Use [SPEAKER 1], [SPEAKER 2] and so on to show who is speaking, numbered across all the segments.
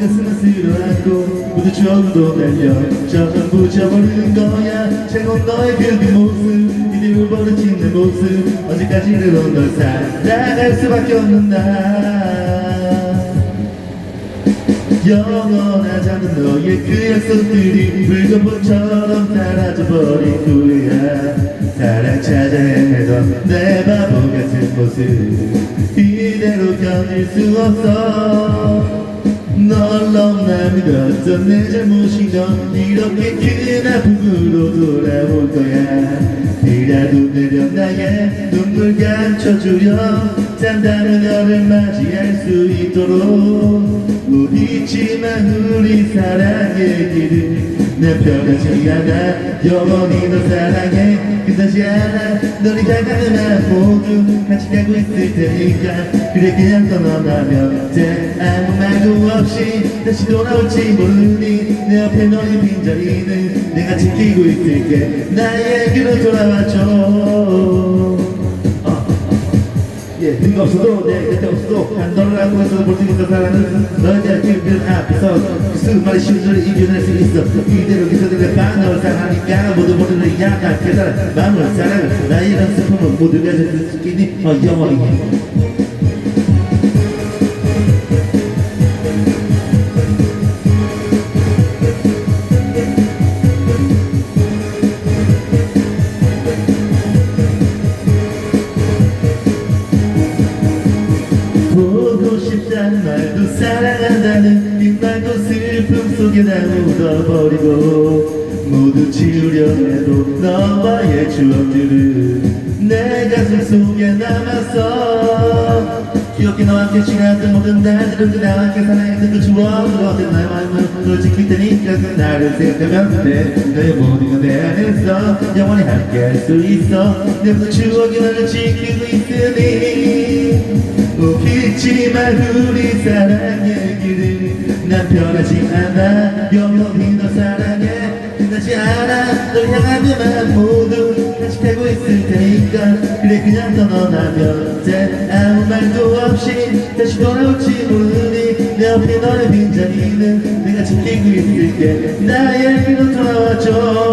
[SPEAKER 1] 가슴을 쓸어안고 모두 전부 날려 전부 잊어버리는 거야. 최고 너의 그 모습 이대로 버려진 내 모습. 언제까지는 널 살아갈 수밖에 없는 나 영원하자는 너의 그 약속들이 붉은 불처럼 사라져버린 후야. 사랑 찾아 헤매던 내 바보 같은 모습 이대로 견딜 수 없어 널 너무나 믿었던 내 잘못이던 이렇게 큰 아픔으로 돌아올 거야. 비라도 내려 나의 눈물 감춰주려. 잠다는 너를 맞이할 수 있도록. 못 잊지만 우리 사랑의 길을 내 변하지 않아 영원히 너 사랑해 끝나지 않아 너를 향하는 나 모두 같이 가고 있을 테니까. 그래 그냥 떠나면 돼. 아무 말도 없이 다시 돌아올지 모르니 내 옆에 너의 빈자리는 내가 지키고 있을게. 나에게로 돌아와줘 예, 네가 없어도 내 곁에 없어도 난 너를 알고 있어도 볼수 있는 사랑은 대한 기분 앞에서 그 수많은 심술을 이겨낼 수 있어. 이대로 기서들의 반너를 사랑하니까 모두 모두 를 약한 깨달은 마음을 사랑을 나의 이런 슬픔은 모두 가질 수 있겠니 어 영원히 속에 다 묻어버리고 모두 지우려 해도 너와의 추억들은 내 가슴 속에 남았어. 기억해 너와 함께 지났던 모든 날들은 그 나와 함께 사랑했던 그 추억으로 어떤 나의 마음을 널 지킬 테니까 그 나를 생각하면 돼. 너의 모든 건내 안에서 영원히 함께 할 수 있어. 내 모든 추억이 너를 지키고 있으니 웃기지만 우리 사랑의 길을 난 변하지 않아. 영원히 너 사랑해. 끝나지 않아. 널 향한 내맘 모두 가고 있을 테니까. 그래 그냥 떠나면 돼. 아무 말도 없이 다시 돌아올지 모르니 내 옆에 너의 빈자리는 내가 지키고 있을게. 나에게로 돌아와줘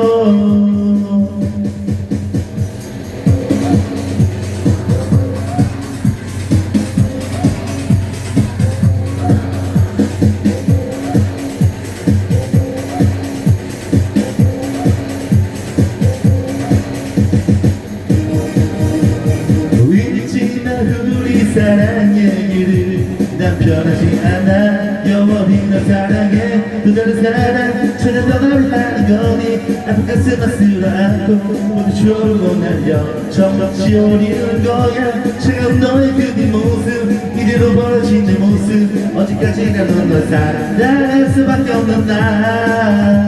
[SPEAKER 1] 사랑의 길을 난 변하지 않아 영원히 너 사랑해 또 다른 사랑 찾아 너를 하는 거니 아픈 가슴만 쓸어안고 모두 추억으로 날려 점점 지워리는 거야 차가운 너의 그 뒷모습 이대로 벌어진 내 모습 언제까지나 넌널 사랑할 수밖에 없는 나